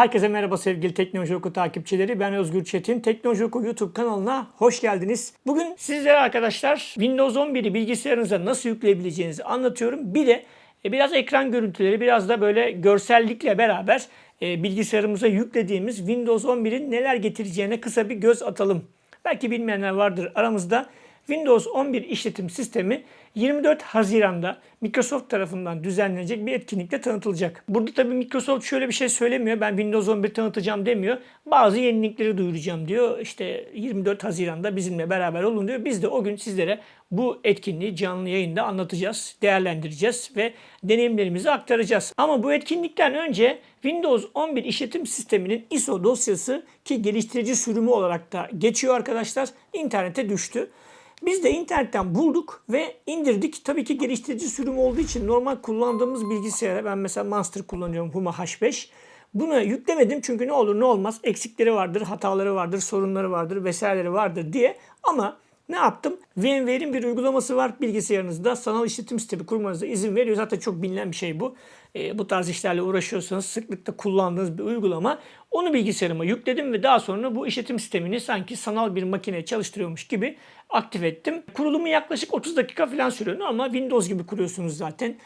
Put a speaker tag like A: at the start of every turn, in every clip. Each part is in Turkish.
A: Herkese merhaba sevgili Teknoloji Oku takipçileri. Ben Özgür Çetin. Teknoloji Oku YouTube kanalına hoş geldiniz. Bugün sizlere arkadaşlar Windows 11'i bilgisayarınıza nasıl yükleyebileceğinizi anlatıyorum. Bir de e, biraz ekran görüntüleri, biraz da böyle görsellikle beraber e, bilgisayarımıza yüklediğimiz Windows 11'in neler getireceğine kısa bir göz atalım. Belki bilmeyenler vardır aramızda. Windows 11 işletim sistemi 24 Haziran'da Microsoft tarafından düzenlenecek bir etkinlikte tanıtılacak. Burada tabii Microsoft şöyle bir şey söylemiyor. Ben Windows 11 tanıtacağım demiyor. Bazı yenilikleri duyuracağım diyor. İşte 24 Haziran'da bizimle beraber olun diyor. Biz de o gün sizlere bu etkinliği canlı yayında anlatacağız, değerlendireceğiz ve deneyimlerimizi aktaracağız. Ama bu etkinlikten önce Windows 11 işletim sisteminin ISO dosyası ki geliştirici sürümü olarak da geçiyor arkadaşlar. internete düştü. Biz de internetten bulduk ve indirdik. Tabii ki geliştirici sürüm olduğu için normal kullandığımız bilgisayara ben mesela Monster kullanıyorum Huma H5. Bunu yüklemedim çünkü ne olur ne olmaz eksikleri vardır, hataları vardır, sorunları vardır vesaireleri vardır diye. Ama ne yaptım? VMware'in bir uygulaması var bilgisayarınızda. Sanal işletim sistemi kurmanıza izin veriyor. Zaten çok bilinen bir şey bu. E, bu tarz işlerle uğraşıyorsanız sıklıkla kullandığınız bir uygulama. Onu bilgisayarıma yükledim ve daha sonra bu işletim sistemini sanki sanal bir makine çalıştırıyormuş gibi aktif ettim. Kurulumu yaklaşık 30 dakika falan sürüyor ama Windows gibi kuruyorsunuz zaten.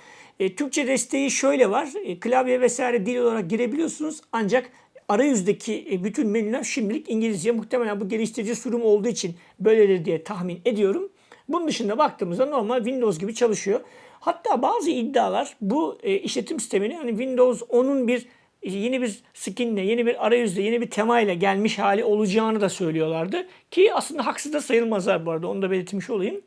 A: E, Türkçe desteği şöyle var. E, klavye vesaire dil olarak girebiliyorsunuz ancak arayüzdeki e, bütün menüler şimdilik İngilizce. Muhtemelen bu geliştirici sürüm olduğu için böyledir diye tahmin ediyorum. Bunun dışında baktığımızda normal Windows gibi çalışıyor. Hatta bazı iddialar bu e, işletim sistemini hani Windows 10'un bir yeni bir skinle, yeni bir arayüzle, yeni bir temayla gelmiş hali olacağını da söylüyorlardı. Ki aslında haksız da sayılmazlar bu arada onu da belirtmiş olayım.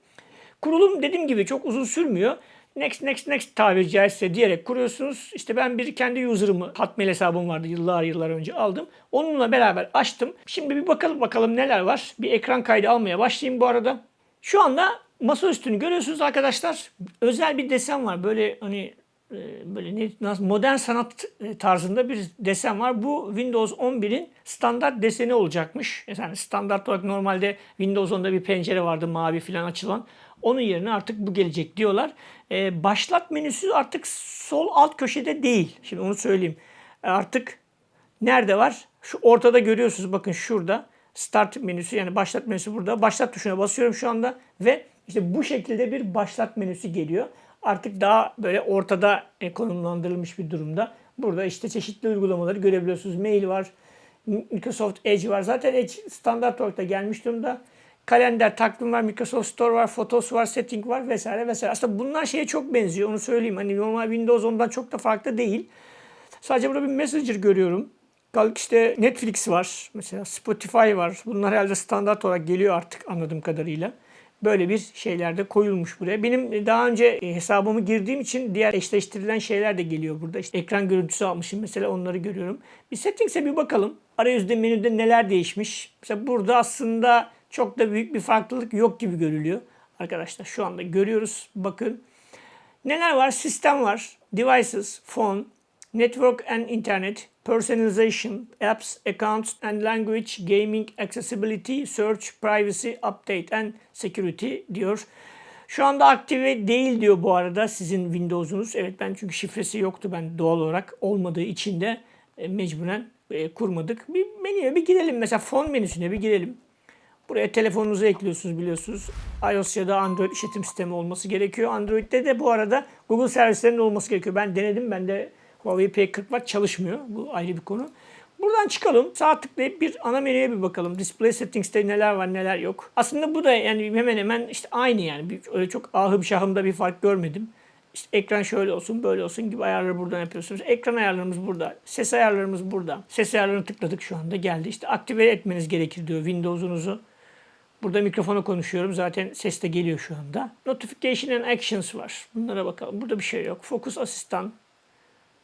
A: Kurulum dediğim gibi çok uzun sürmüyor. Next next next tabiri caizse diyerek kuruyorsunuz. İşte ben bir kendi user'ımı Hotmail hesabım vardı yıllar yıllar önce aldım. Onunla beraber açtım. Şimdi bir bakalım bakalım neler var. Bir ekran kaydı almaya başlayayım bu arada. Şu anda masa üstünü görüyorsunuz arkadaşlar. Özel bir desen var. Böyle hani e, böyle ne, modern sanat e, tarzında bir desen var. Bu Windows 11'in standart deseni olacakmış. Yani standart olarak normalde Windows 10'da bir pencere vardı mavi falan açılan. Onun yerine artık bu gelecek diyorlar. Ee, başlat menüsü artık sol alt köşede değil. Şimdi onu söyleyeyim. Artık nerede var? Şu ortada görüyorsunuz bakın şurada. Start menüsü yani başlat menüsü burada. Başlat tuşuna basıyorum şu anda ve işte bu şekilde bir başlat menüsü geliyor. Artık daha böyle ortada konumlandırılmış bir durumda. Burada işte çeşitli uygulamaları görebiliyorsunuz. Mail var, Microsoft Edge var. Zaten Edge standart olarak da gelmiş durumda kalender, takvim var, Microsoft Store var, Photos var, Setting var vesaire vesaire. Aslında bunlar şeye çok benziyor onu söyleyeyim. Hani normal Windows ondan çok da farklı değil. Sadece burada bir Messenger görüyorum. Kalk işte Netflix var. Mesela Spotify var. Bunlar herhalde standart olarak geliyor artık anladığım kadarıyla. Böyle bir şeyler de koyulmuş buraya. Benim daha önce e, hesabımı girdiğim için diğer eşleştirilen şeyler de geliyor burada. İşte ekran görüntüsü almışım mesela onları görüyorum. Bir settings'e bir bakalım. Arayüzde menüde neler değişmiş. Mesela burada aslında çok da büyük bir farklılık yok gibi görülüyor. Arkadaşlar şu anda görüyoruz. Bakın. Neler var? Sistem var. Devices, phone, network and internet, personalization, apps, accounts and language, gaming, accessibility, search, privacy, update and security diyor. Şu anda aktive değil diyor bu arada sizin Windows'unuz. Evet ben çünkü şifresi yoktu ben doğal olarak olmadığı için de e, mecburen e, kurmadık. Bir menüye bir girelim mesela fon menüsüne bir girelim. Buraya telefonunuzu ekliyorsunuz biliyorsunuz. iOS ya da Android işletim sistemi olması gerekiyor. Android'de de bu arada Google servislerinin olması gerekiyor. Ben denedim. Bende Huawei P40 var çalışmıyor. Bu ayrı bir konu. Buradan çıkalım. Sağ tıklayıp bir ana menüye bir bakalım. Display Settings'te neler var neler yok. Aslında bu da yani hemen hemen işte aynı yani. Öyle çok ahım şahımda bir fark görmedim. İşte ekran şöyle olsun, böyle olsun gibi ayarları buradan yapıyorsunuz. Ekran ayarlarımız burada. Ses ayarlarımız burada. Ses ayarlarını tıkladık şu anda geldi. İşte aktive etmeniz gerekir diyor Windows'unuzu. Burada mikrofona konuşuyorum. Zaten ses de geliyor şu anda. Notification and Actions var. Bunlara bakalım. Burada bir şey yok. Focus Asistan.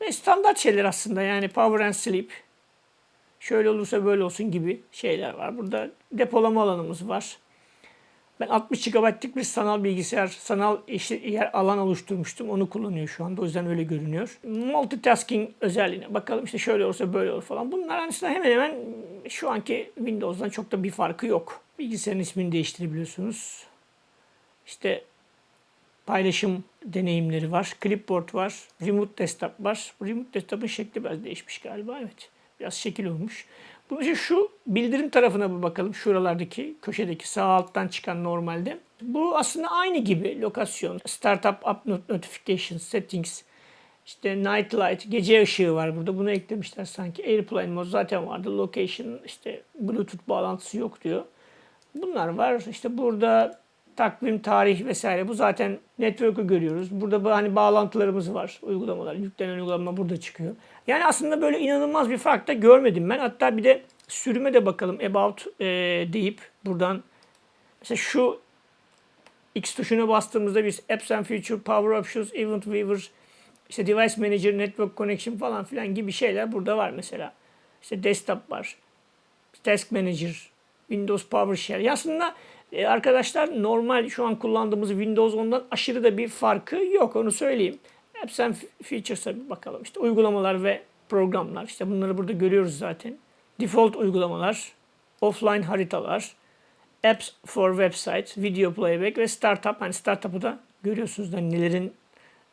A: Ve standart şeyler aslında. Yani Power and Sleep. Şöyle olursa böyle olsun gibi şeyler var. Burada depolama alanımız var. Ben 60 GB'lık bir sanal bilgisayar, sanal yer alan oluşturmuştum. Onu kullanıyor şu anda. O yüzden öyle görünüyor. Multitasking özelliğine bakalım. işte şöyle olursa böyle olur falan. Bunlar aslında hemen hemen şu anki Windows'dan çok da bir farkı yok. Bilgisayarın ismini değiştirebiliyorsunuz. İşte paylaşım deneyimleri var. Clipboard var. Remote Desktop var. Remote Desktop'ın şekli biraz değişmiş galiba. Evet. Biraz şekil olmuş. Bunun için şu bildirim tarafına bir bakalım. Şuralardaki köşedeki sağ alttan çıkan normalde. Bu aslında aynı gibi lokasyon. Startup App Not- Notification Settings. İşte Night Light, gece ışığı var burada. Bunu eklemişler sanki. Airplane Mode zaten vardı. Location, işte Bluetooth bağlantısı yok diyor. Bunlar var. İşte burada takvim, tarih vesaire. Bu zaten network'ü görüyoruz. Burada bu hani bağlantılarımız var. Uygulamalar. Yüklenen uygulama burada çıkıyor. Yani aslında böyle inanılmaz bir fark da görmedim ben. Hatta bir de sürüme de bakalım. About e, deyip buradan mesela şu X tuşuna bastığımızda biz Apps and Feature, Power Options, Event Weaver, işte Device Manager, Network Connection falan filan gibi şeyler burada var mesela. İşte Desktop var. Task Manager, Windows PowerShell. Ya aslında e, arkadaşlar normal şu an kullandığımız Windows 10'dan aşırı da bir farkı yok onu söyleyeyim. Apps and Features'a bir bakalım. İşte uygulamalar ve programlar. İşte bunları burada görüyoruz zaten. Default uygulamalar, offline haritalar, Apps for Website, Video Playback ve Startup. Hani Startup'ı da görüyorsunuz da nelerin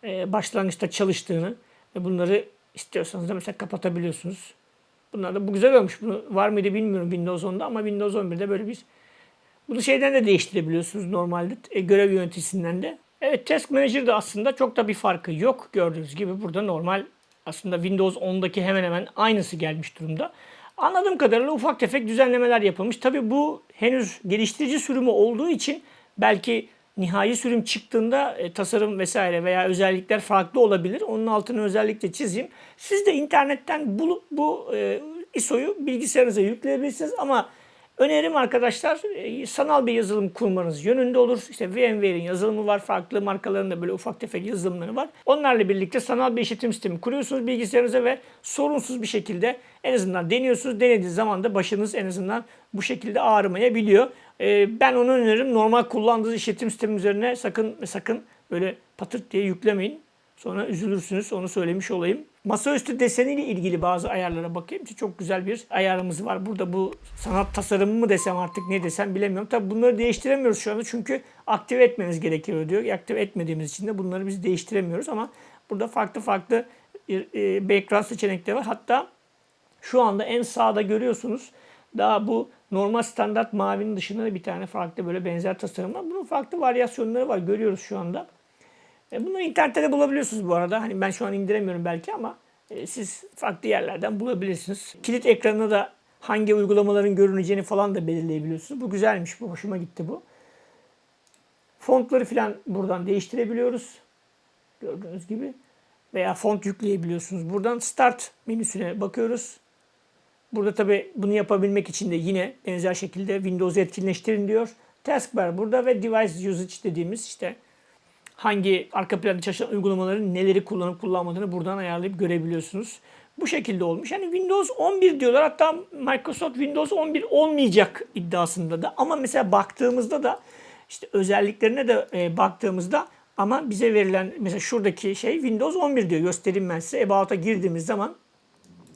A: e, başlangıçta çalıştığını ve bunları istiyorsanız da mesela kapatabiliyorsunuz. Bunlar da bu güzel olmuş. Bunu var mıydı bilmiyorum Windows 10'da ama Windows 11'de böyle bir bunu şeyden de değiştirebiliyorsunuz normalde e, görev yöneticisinden de. Evet Task Manager'da aslında çok da bir farkı yok. Gördüğünüz gibi burada normal aslında Windows 10'daki hemen hemen aynısı gelmiş durumda. Anladığım kadarıyla ufak tefek düzenlemeler yapılmış. Tabii bu henüz geliştirici sürümü olduğu için belki nihai sürüm çıktığında e, tasarım vesaire veya özellikler farklı olabilir. Onun altını özellikle çizeyim. Siz de internetten bulup bu e, ISO'yu bilgisayarınıza yükleyebilirsiniz ama önerim arkadaşlar e, sanal bir yazılım kurmanız yönünde olur. İşte VMware'in yazılımı var. Farklı markaların da böyle ufak tefek yazılımları var. Onlarla birlikte sanal bir işletim sistemi kuruyorsunuz bilgisayarınıza ve sorunsuz bir şekilde en azından deniyorsunuz. Denediğiniz zaman da başınız en azından bu şekilde ağrımayabiliyor. Ee, ben onu öneririm. Normal kullandığınız işletim sistemi üzerine sakın sakın böyle patırt diye yüklemeyin. Sonra üzülürsünüz. Onu söylemiş olayım. Masaüstü deseniyle ilgili bazı ayarlara bakayım. Çok güzel bir ayarımız var. Burada bu sanat tasarımı mı desem artık ne desem bilemiyorum. Tabi bunları değiştiremiyoruz şu anda çünkü aktive etmeniz gerekiyor diyor. Aktive etmediğimiz için de bunları biz değiştiremiyoruz ama burada farklı farklı e, background seçenekleri var. Hatta şu anda en sağda görüyorsunuz. Daha bu normal standart mavinin dışında da bir tane farklı böyle benzer tasarım var. Bunun farklı varyasyonları var. Görüyoruz şu anda. E, Bunları internette de bulabiliyorsunuz bu arada. Hani ben şu an indiremiyorum belki ama e, siz farklı yerlerden bulabilirsiniz. Kilit ekranına da hangi uygulamaların görüneceğini falan da belirleyebiliyorsunuz. Bu güzelmiş. Bu hoşuma gitti bu. Fontları falan buradan değiştirebiliyoruz. Gördüğünüz gibi. Veya font yükleyebiliyorsunuz. Buradan Start menüsüne bakıyoruz. Burada tabi bunu yapabilmek için de yine benzer şekilde Windows'u etkinleştirin diyor. Taskbar burada ve Device Usage dediğimiz işte hangi arka planda çalışan uygulamaların neleri kullanıp kullanmadığını buradan ayarlayıp görebiliyorsunuz. Bu şekilde olmuş. Yani Windows 11 diyorlar. Hatta Microsoft Windows 11 olmayacak iddiasında da. Ama mesela baktığımızda da işte özelliklerine de e, baktığımızda ama bize verilen mesela şuradaki şey Windows 11 diyor. Göstereyim ben size. About'a girdiğimiz zaman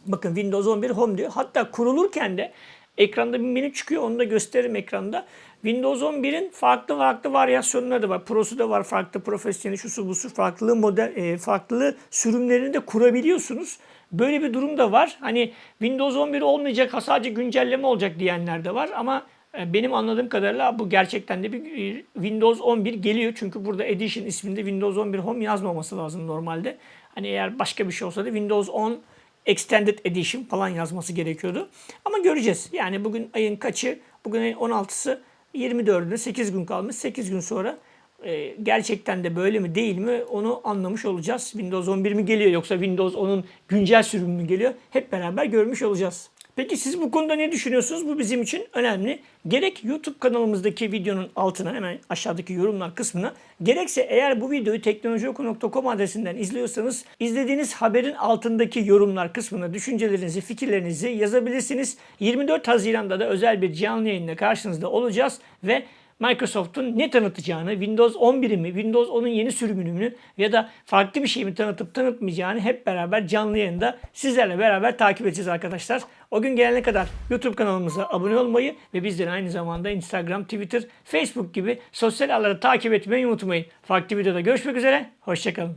A: bakın Windows 11 Home diyor. Hatta kurulurken de ekranda bir menü çıkıyor. Onu da gösteririm ekranda. Windows 11'in farklı farklı varyasyonları da var. Pro'su da var. Farklı profesyonel şusu busu farklı model e, farklı sürümlerini de kurabiliyorsunuz. Böyle bir durum da var. Hani Windows 11 olmayacak, sadece güncelleme olacak diyenler de var ama e, benim anladığım kadarıyla bu gerçekten de bir e, Windows 11 geliyor. Çünkü burada Edition isminde Windows 11 Home yazmaması lazım normalde. Hani eğer başka bir şey olsa da Windows 10 Extended Edition falan yazması gerekiyordu. Ama göreceğiz. Yani bugün ayın kaçı? Bugün ayın 16'sı 24'üne 8 gün kalmış. 8 gün sonra e, gerçekten de böyle mi değil mi onu anlamış olacağız. Windows 11 mi geliyor yoksa Windows 10'un güncel sürümü mü geliyor? Hep beraber görmüş olacağız. Peki siz bu konuda ne düşünüyorsunuz? Bu bizim için önemli. Gerek YouTube kanalımızdaki videonun altına hemen aşağıdaki yorumlar kısmına gerekse eğer bu videoyu teknolojioku.com adresinden izliyorsanız izlediğiniz haberin altındaki yorumlar kısmına düşüncelerinizi, fikirlerinizi yazabilirsiniz. 24 Haziran'da da özel bir canlı yayınla karşınızda olacağız ve Microsoft'un ne tanıtacağını, Windows 11'i mi, Windows 10'un yeni sürümünü mü ya da farklı bir şey mi tanıtıp tanıtmayacağını hep beraber canlı yayında sizlerle beraber takip edeceğiz arkadaşlar. O gün gelene kadar YouTube kanalımıza abone olmayı ve bizleri aynı zamanda Instagram, Twitter, Facebook gibi sosyal ağları takip etmeyi unutmayın. Farklı videoda görüşmek üzere, hoşçakalın.